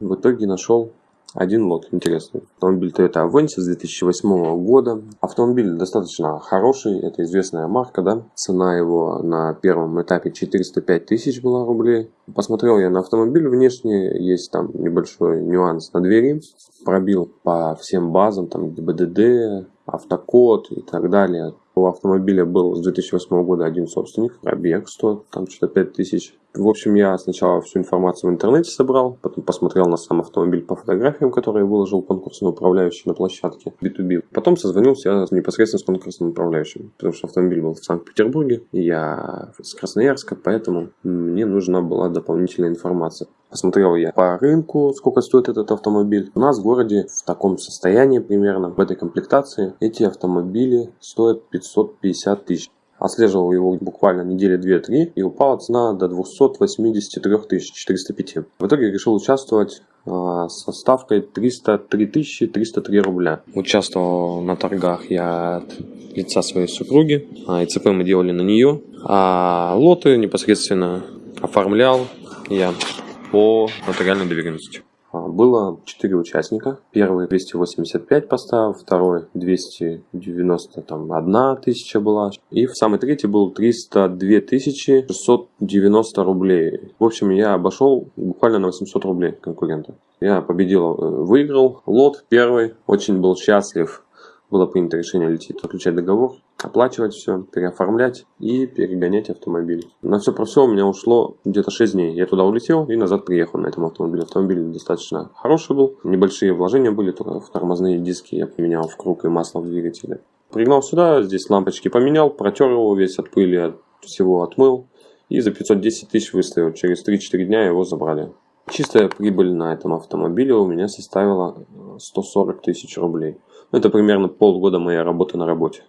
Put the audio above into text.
В итоге нашел один лот интересный. Автомобиль Toyota Avensis 2008 года. Автомобиль достаточно хороший, это известная марка, да. Цена его на первом этапе 405 тысяч была рублей. Посмотрел я на автомобиль внешне, есть там небольшой нюанс на двери. Пробил по всем базам, там ГИБДД, автокод и так далее. У автомобиля был с 2008 года один собственник, пробег 100, там что-то 5000. В общем, я сначала всю информацию в интернете собрал, потом посмотрел на сам автомобиль по фотографиям, которые выложил конкурсный управляющий на площадке B2B. Потом созвонился непосредственно с конкурсным управляющим, потому что автомобиль был в Санкт-Петербурге, и я с Красноярска, поэтому мне нужна была дополнительная информация. Посмотрел я по рынку, сколько стоит этот автомобиль. У нас в городе в таком состоянии примерно, в этой комплектации, эти автомобили стоят 550 тысяч. Отслеживал его буквально недели 2-3 и упала цена до 283 405. В итоге решил участвовать а, со ставкой 303 303 рубля. Участвовал на торгах я от лица своей супруги. А, ИЦП мы делали на нее. А лоты непосредственно оформлял я по нотариальной доверенности. А, было 4 участника. Первый 285 поставил, второй 291 тысяча была. И в самый третий был 302 тысячи 690 рублей. В общем, я обошел буквально на 800 рублей конкурента. Я победил, э, выиграл лот первый, очень был счастлив было принято решение лететь, заключать договор, оплачивать все, переоформлять и перегонять автомобиль. На все про все у меня ушло где-то 6 дней. Я туда улетел и назад приехал на этом автомобиле. Автомобиль достаточно хороший был, небольшие вложения были, только в тормозные диски я поменял в круг и масло в двигателе. Пригнал сюда, здесь лампочки поменял, протер его весь от пыли, от всего отмыл и за 510 тысяч выставил. Через 3-4 дня его забрали. Чистая прибыль на этом автомобиле у меня составила 140 тысяч рублей. Ну, это примерно полгода моей работы на работе.